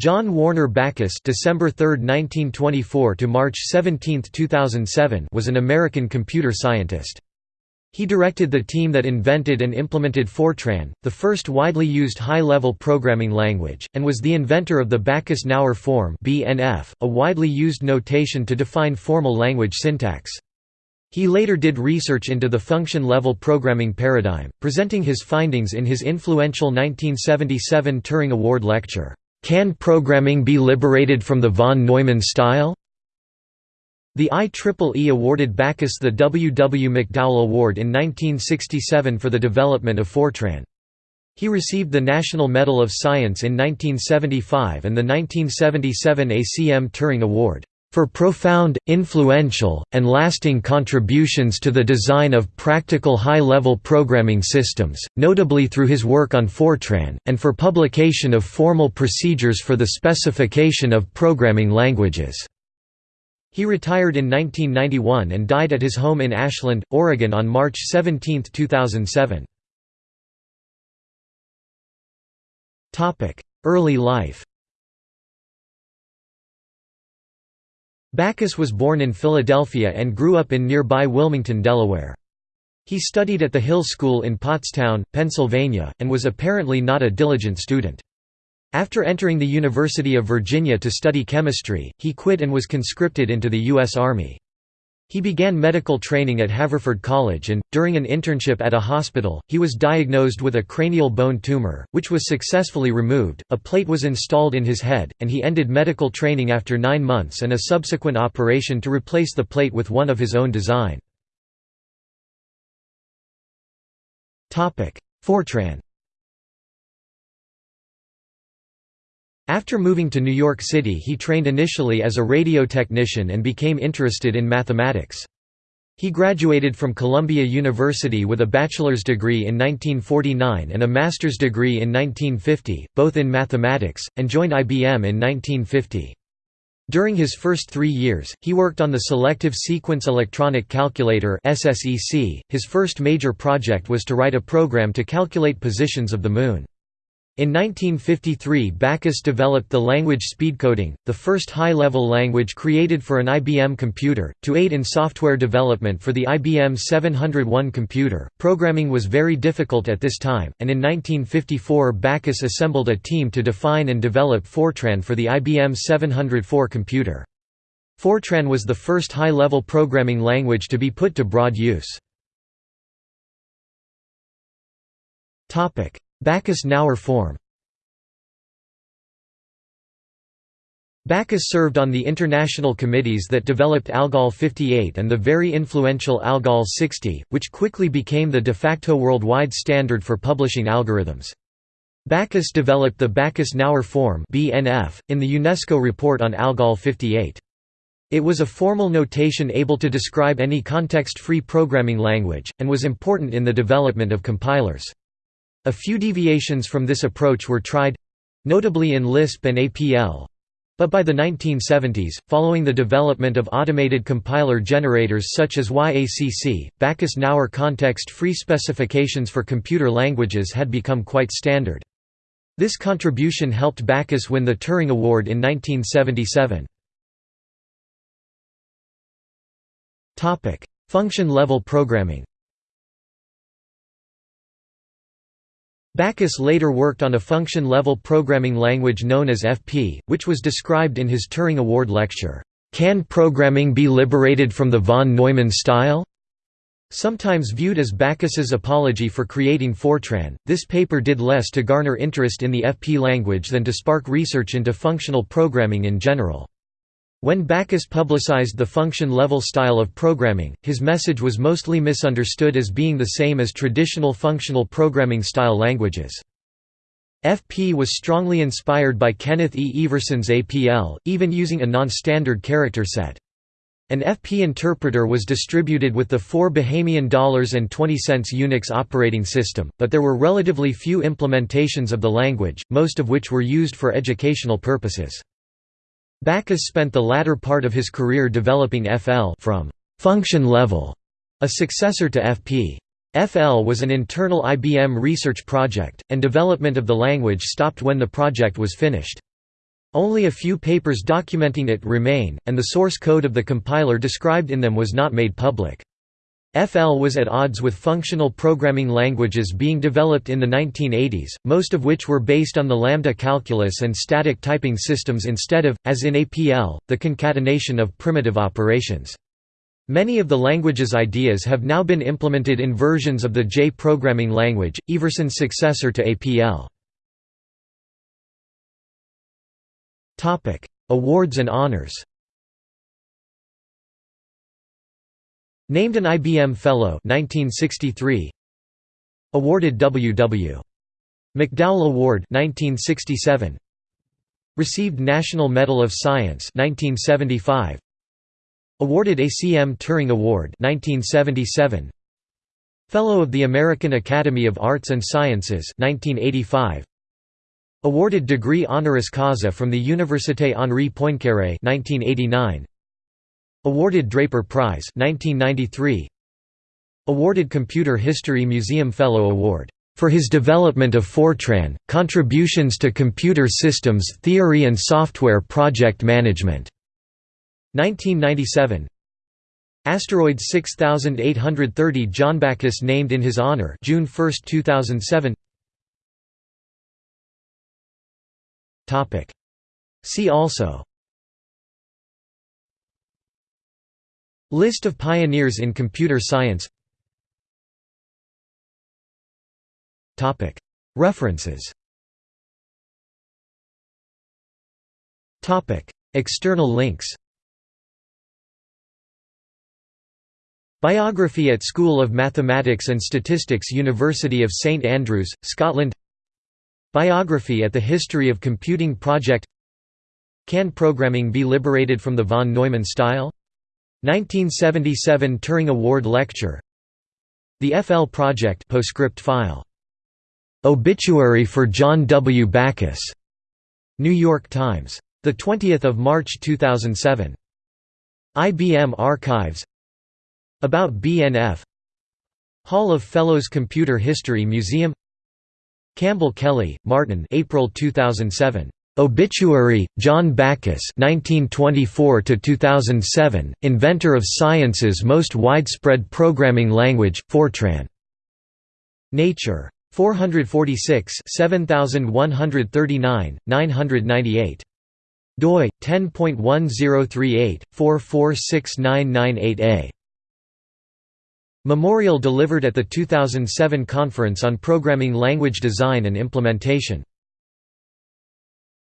John Warner Backus December 3, 1924 to March 17, 2007 was an American computer scientist. He directed the team that invented and implemented Fortran, the first widely used high-level programming language, and was the inventor of the Backus-Naur form (BNF), a widely used notation to define formal language syntax. He later did research into the function-level programming paradigm, presenting his findings in his influential 1977 Turing Award lecture. Can programming be liberated from the von Neumann style? The IEEE awarded Backus the W. W. McDowell Award in 1967 for the development of Fortran. He received the National Medal of Science in 1975 and the 1977 ACM Turing Award for profound, influential, and lasting contributions to the design of practical high-level programming systems, notably through his work on Fortran, and for publication of formal procedures for the specification of programming languages." He retired in 1991 and died at his home in Ashland, Oregon on March 17, 2007. Early life Backus was born in Philadelphia and grew up in nearby Wilmington, Delaware. He studied at the Hill School in Pottstown, Pennsylvania, and was apparently not a diligent student. After entering the University of Virginia to study chemistry, he quit and was conscripted into the U.S. Army. He began medical training at Haverford College and, during an internship at a hospital, he was diagnosed with a cranial bone tumor, which was successfully removed, a plate was installed in his head, and he ended medical training after nine months and a subsequent operation to replace the plate with one of his own design. Fortran After moving to New York City he trained initially as a radio technician and became interested in mathematics. He graduated from Columbia University with a bachelor's degree in 1949 and a master's degree in 1950, both in mathematics, and joined IBM in 1950. During his first three years, he worked on the Selective Sequence Electronic Calculator His first major project was to write a program to calculate positions of the Moon. In 1953 Backus developed the language speedcoding, the first high-level language created for an IBM computer, to aid in software development for the IBM 701 computer. Programming was very difficult at this time, and in 1954 Backus assembled a team to define and develop Fortran for the IBM 704 computer. Fortran was the first high-level programming language to be put to broad use. Backus-Naur form Backus served on the international committees that developed ALGOL 58 and the very influential ALGOL 60, which quickly became the de facto worldwide standard for publishing algorithms. Backus developed the Backus-Naur form (BNF) in the UNESCO report on ALGOL 58. It was a formal notation able to describe any context-free programming language, and was important in the development of compilers. A few deviations from this approach were tried—notably in Lisp and APL, but by the 1970s, following the development of automated compiler generators such as YACC, Backus-Naur context-free specifications for computer languages had become quite standard. This contribution helped Backus win the Turing Award in 1977. Function-level programming Backus later worked on a function-level programming language known as FP, which was described in his Turing Award lecture, "'Can Programming Be Liberated from the von Neumann Style?' Sometimes viewed as Backus's apology for creating Fortran, this paper did less to garner interest in the FP language than to spark research into functional programming in general. When Backus publicized the function-level style of programming, his message was mostly misunderstood as being the same as traditional functional programming style languages. FP was strongly inspired by Kenneth E. Iverson's APL, even using a non-standard character set. An FP interpreter was distributed with the four Bahamian dollars and 20 cents Unix operating system, but there were relatively few implementations of the language, most of which were used for educational purposes. Backus spent the latter part of his career developing FL from function level, a successor to FP. FL was an internal IBM research project, and development of the language stopped when the project was finished. Only a few papers documenting it remain, and the source code of the compiler described in them was not made public. FL was at odds with functional programming languages being developed in the 1980s, most of which were based on the lambda calculus and static typing systems instead of, as in APL, the concatenation of primitive operations. Many of the language's ideas have now been implemented in versions of the J programming language, Iverson's successor to APL. Awards and honors Named an IBM Fellow 1963. Awarded W.W. McDowell Award 1967. Received National Medal of Science 1975. Awarded ACM Turing Award 1977. Fellow of the American Academy of Arts and Sciences 1985. Awarded degree honoris causa from the Université Henri Poincaré 1989. Awarded Draper Prize 1993. Awarded Computer History Museum Fellow Award for his development of Fortran, contributions to computer systems theory and software project management. 1997. Asteroid 6830 John Backus named in his honor, June 1, 2007. Topic. See also. List of pioneers in computer science. References. External links. Biography at School of Mathematics and Statistics University of St Andrews, Scotland. Biography at the History of Computing Project. Can programming be liberated from the von Neumann style? 1977 Turing Award Lecture The FL Project postscript file. Obituary for John W. Backus. New York Times. 20 March 2007. IBM Archives About BNF Hall of Fellows Computer History Museum Campbell Kelly, Martin April 2007. Obituary, John Backus (1924–2007), inventor of science's most widespread programming language, Fortran. Nature. 446 7139, 998. doi 10.1038 4469988a. Memorial delivered at the 2007 Conference on Programming Language Design and Implementation